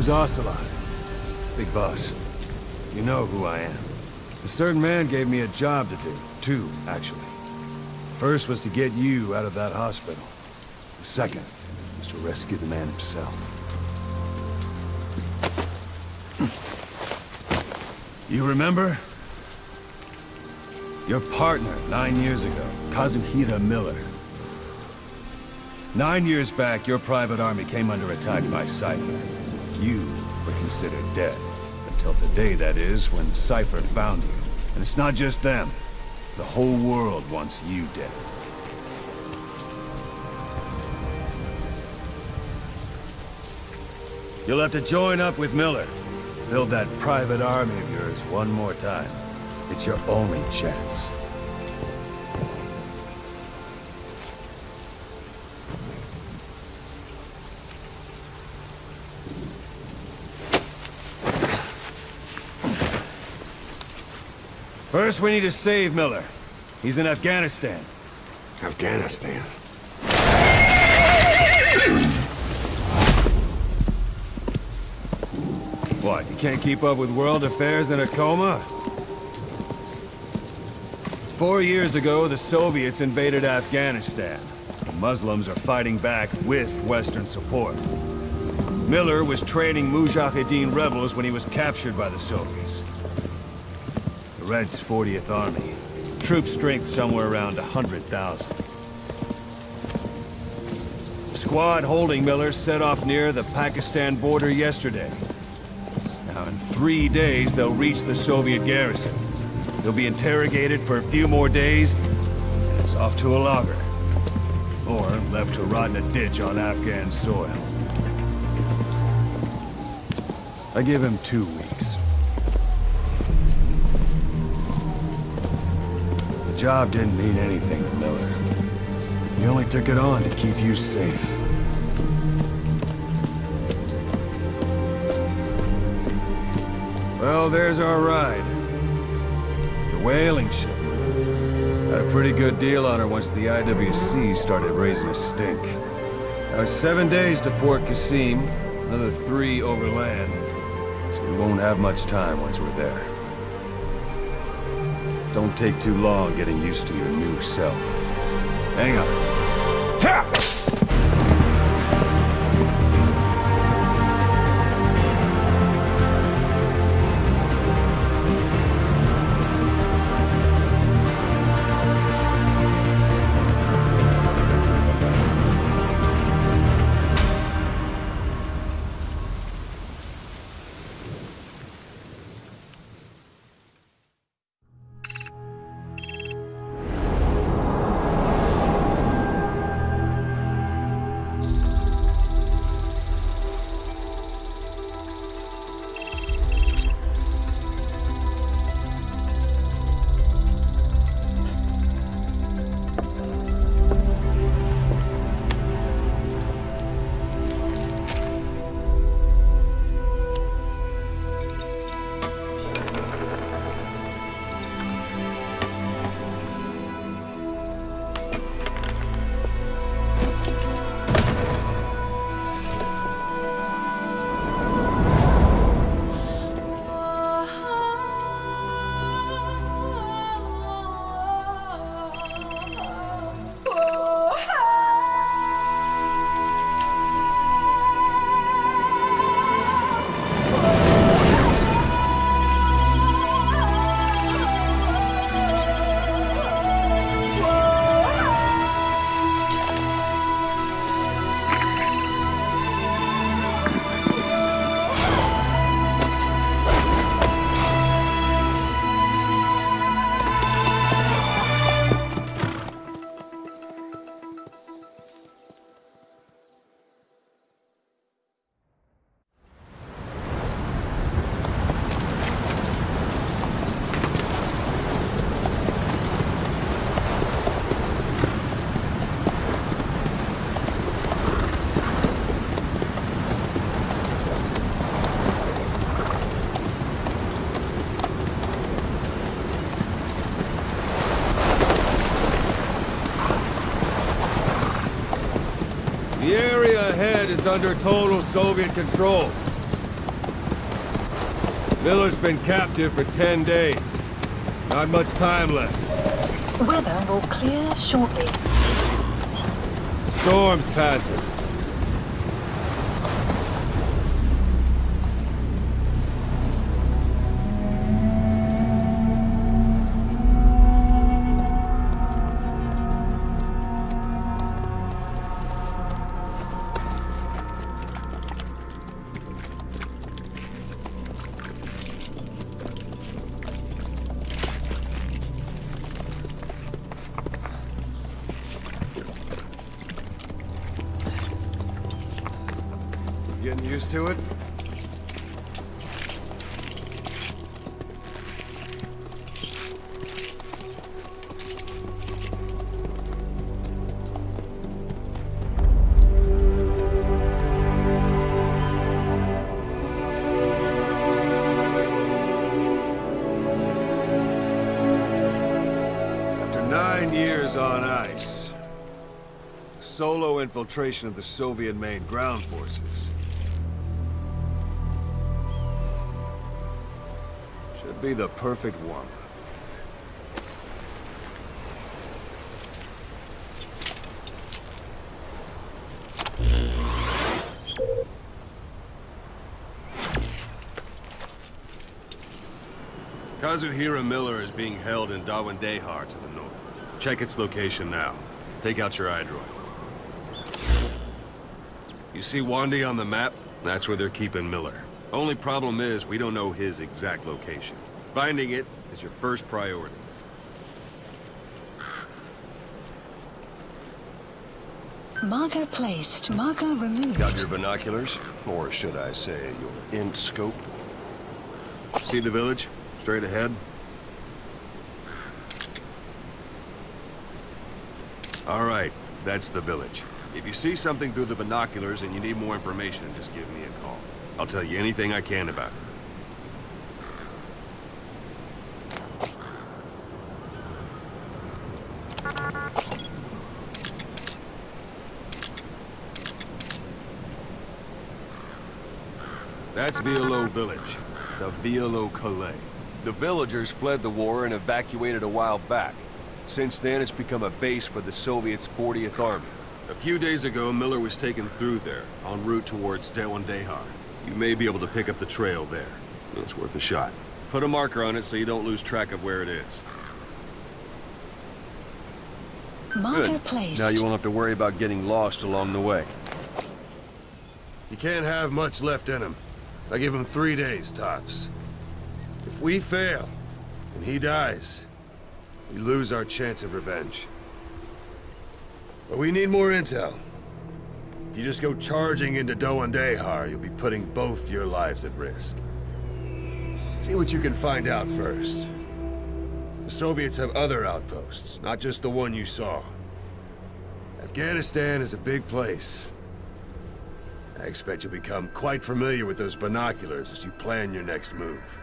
Name's Ocelot. Big boss. You know who I am. A certain man gave me a job to do. Two, actually. First was to get you out of that hospital. The second was to rescue the man himself. You remember? Your partner, nine years ago, Kazuhira Miller. Nine years back, your private army came under attack by Cipher. You were considered dead. Until today, that is, when Cipher found you. And it's not just them. The whole world wants you dead. You'll have to join up with Miller. Build that private army of yours one more time. It's your only chance. First, we need to save Miller. He's in Afghanistan. Afghanistan. What, you can't keep up with world affairs in a coma? Four years ago, the Soviets invaded Afghanistan. The Muslims are fighting back with Western support. Miller was training Mujahideen rebels when he was captured by the Soviets. Reds' 40th Army. Troop strength somewhere around 100,000. Squad holding Miller set off near the Pakistan border yesterday. Now, in three days, they'll reach the Soviet garrison. They'll be interrogated for a few more days, and it's off to a logger. Or left to rot in a ditch on Afghan soil. I give him two weeks. Job didn't mean anything to Miller. He only took it on to keep you safe. Well, there's our ride. It's a whaling ship. Had a pretty good deal on her once the IWC started raising a stink. Now seven days to Port Qasim, another three overland. So we won't have much time once we're there. Don't take too long getting used to your new self. Hang on. It's under total Soviet control. Miller's been captive for 10 days. Not much time left. Weather will clear shortly. Storm's passing. On ice, solo infiltration of the Soviet main ground forces should be the perfect one. Kazuhira Miller is being held in Da Ghwandai Khar to the north. Check its location now. Take out your iDroid. You see Wandy on the map? That's where they're keeping Miller. Only problem is, we don't know his exact location. Finding it is your first priority. Marker placed. Marker removed. Got your binoculars? Or should I say, your int scope? See the village? Straight ahead? All right, that's the village. If you see something through the binoculars and you need more information, just give me a call. I'll tell you anything I can about it. That's Wialo Village, the Wialo Kallai. The villagers fled the war and evacuated a while back. Since then, it's become a base for the Soviets' 40th Army. A few days ago, Miller was taken through there, en route towards Da Ghwandai Khar. You may be able to pick up the trail there. It's worth a shot. Put a marker on it so you don't lose track of where it is. Marker Good. placed. Now you won't have to worry about getting lost along the way. You can't have much left in him. I give him three days, tops. If we fail, and he dies, we lose our chance of revenge. But we need more intel. If you just go charging into Dehar, you'll be putting both your lives at risk. See what you can find out first. The Soviets have other outposts, not just the one you saw. Afghanistan is a big place. I expect you'll become quite familiar with those binoculars as you plan your next move.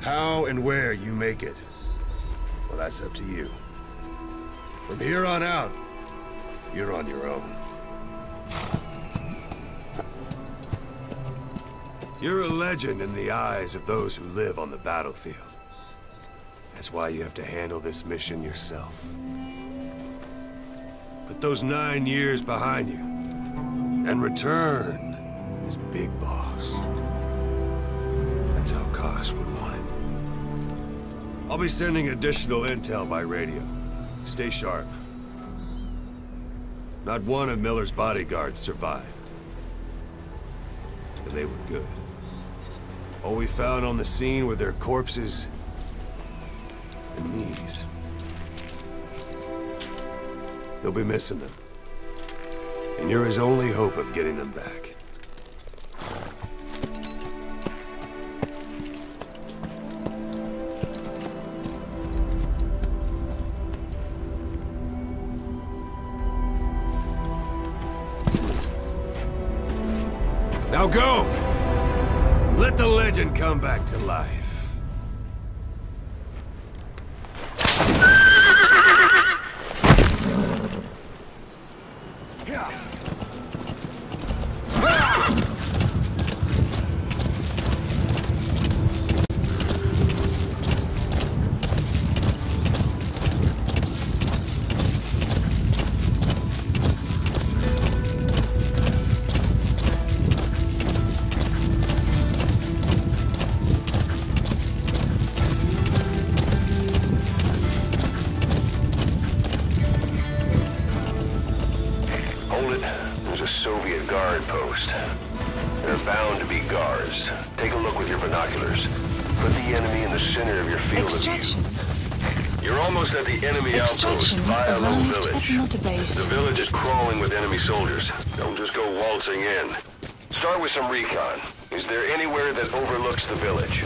How and where you make it, well, that's up to you. From here on out, you're on your own. You're a legend in the eyes of those who live on the battlefield. That's why you have to handle this mission yourself. Put those nine years behind you, and return as Big Boss. That's how Koss would. I'll be sending additional intel by radio. Stay sharp. Not one of Miller's bodyguards survived. And they were good. All we found on the scene were their corpses and these. You'll be missing them. And you're his only hope of getting them back. Go! Let the legend come back to life. There are bound to be guards. Take a look with your binoculars. Put the enemy in the center of your field Extraction. of view. You're almost at the enemy outpost, Extraction via Low arrived at Village. The village is crawling with enemy soldiers. Don't just go waltzing in. Start with some recon. Is there anywhere that overlooks the village?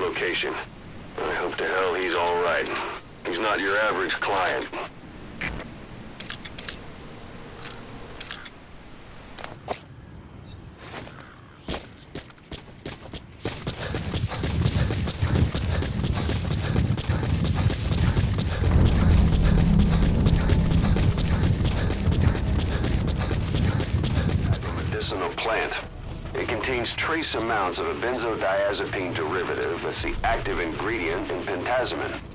Location. I hope to hell he's all right. He's not your average client. A medicinal plant. It contains trace amounts of a benzodiazepine derivative that's the active ingredient in pentazemin.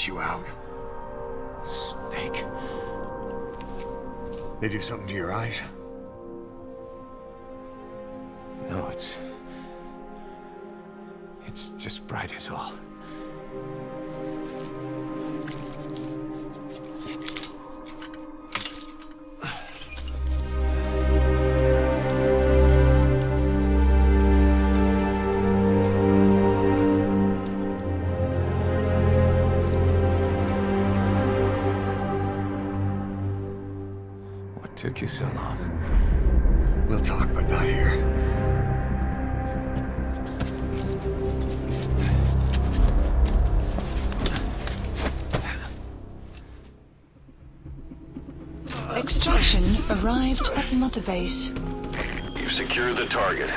Get you out. Snake. They do something to your eyes? took you so long? We'll talk, but not here. Extraction arrived at Mother Base. You've secured the target.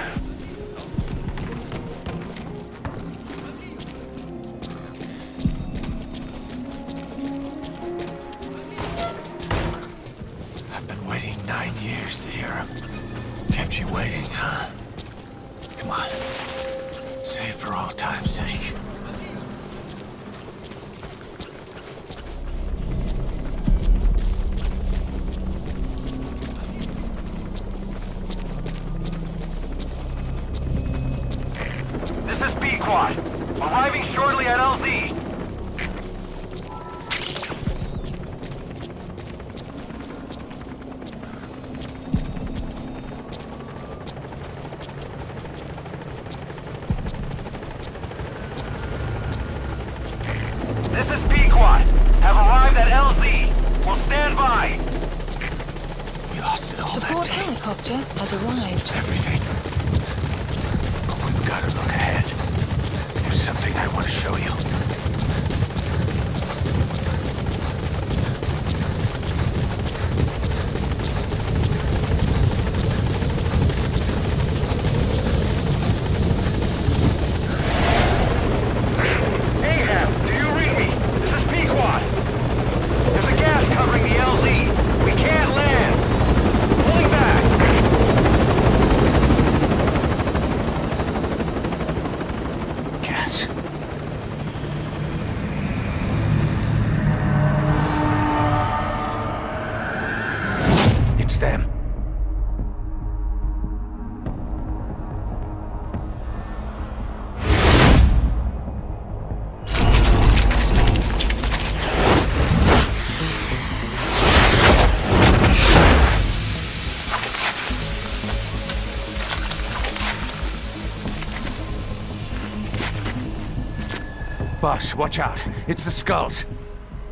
watch out. It's the skulls.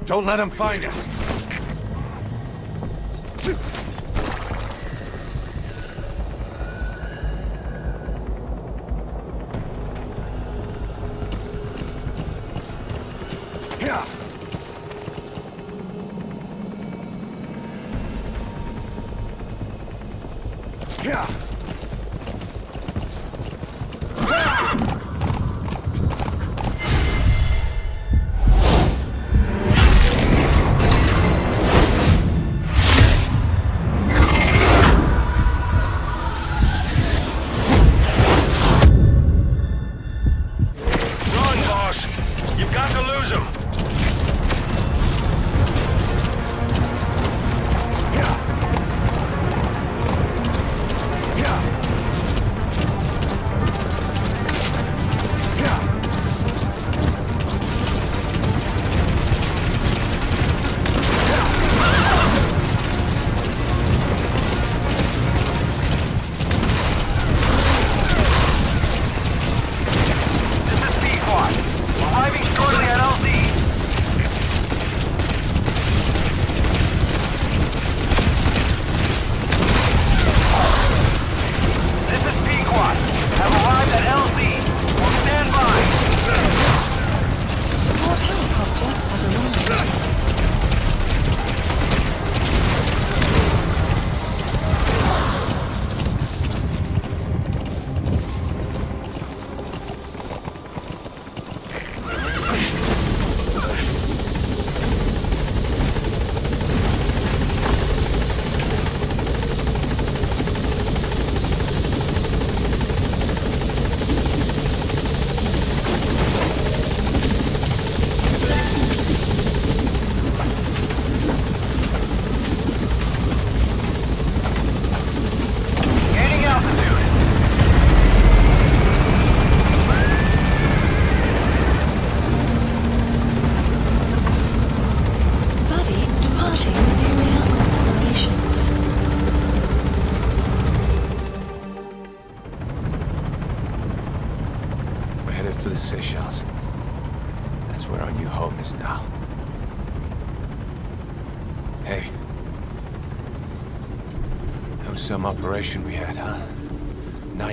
Don't let them find us.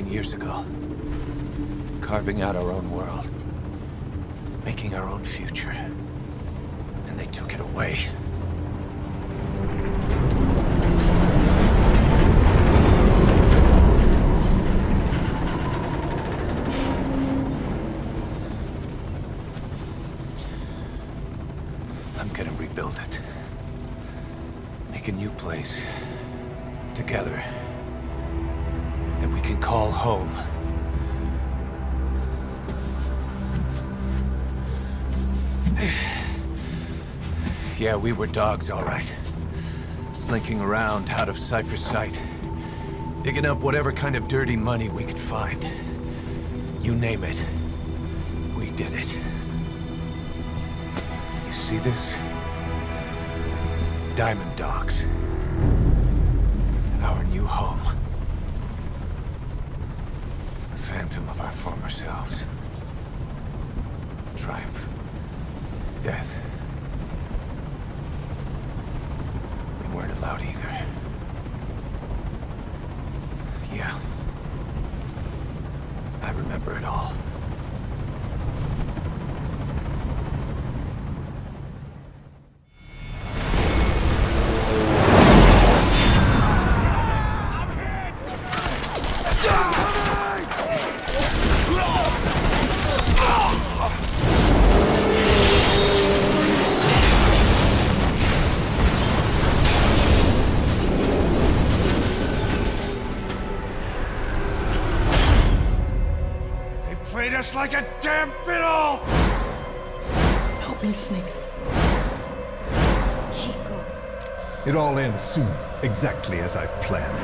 years ago. Carving out our own Yeah, we were dogs, all right. Slinking around out of Cipher's sight. Digging up whatever kind of dirty money we could find. You name it. We did it. You see this? Diamond Dogs. Our new home. A phantom of our former selves. Triumph. Death. Weren't either. Yeah. I remember it all. Damn fiddle! Help me, Snake. Chico. It all ends soon, exactly as I've planned.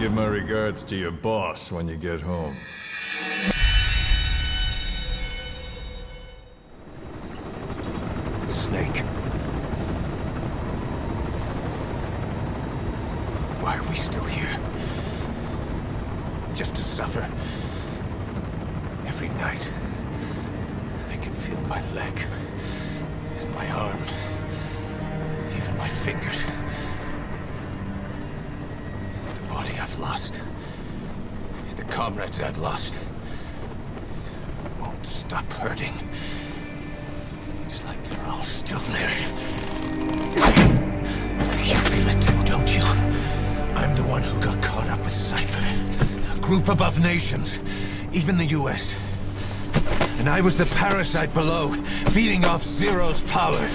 Give my regards to your boss when you get home. Group above nations. Even the US. And I was the parasite below, feeding off Zero's power.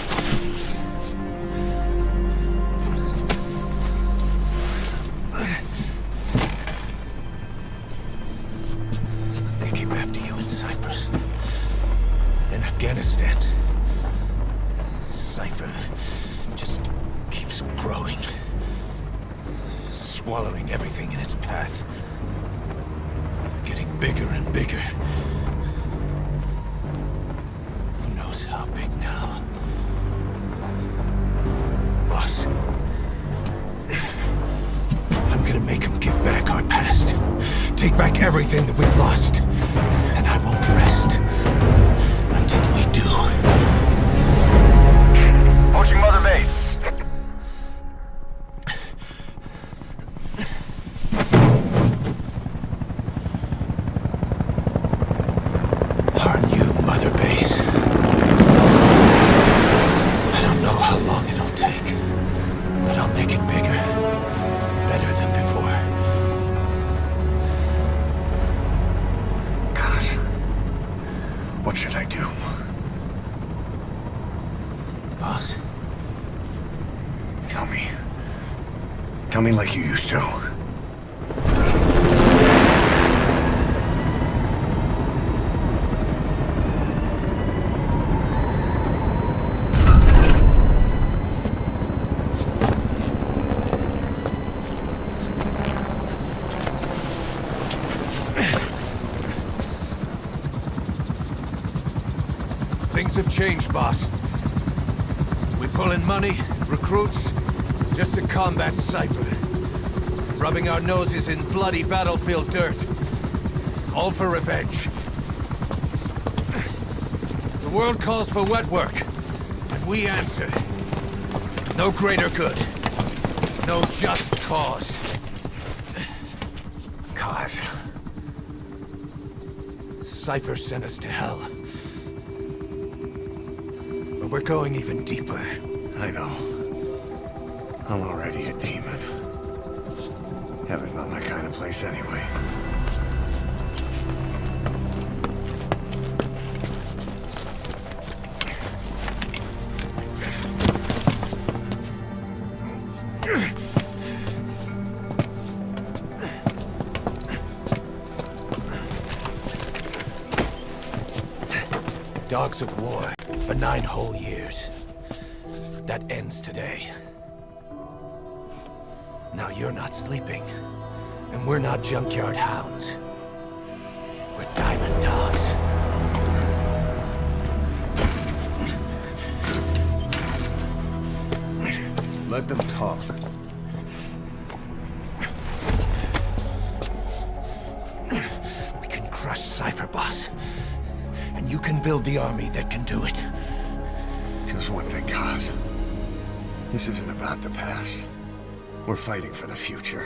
Me like you used to. things have changed, boss. We pull in money, recruits, just to combat Cipher. Rubbing our noses in bloody battlefield dirt. All for revenge. The world calls for wet work, and we answer. No greater good. No just cause. Cause. Cipher sent us to hell. But we're going even deeper. I know. I'm already a demon. Heaven's not my kind of place anyway. Dogs of war for nine whole years. That ends today. Now you're not sleeping, and we're not junkyard hounds. We're diamond dogs. Let them talk. We can crush Cipher Boss, and you can build the army that can do it. Just one thing, Kaz. This isn't about the past. We're fighting for the future.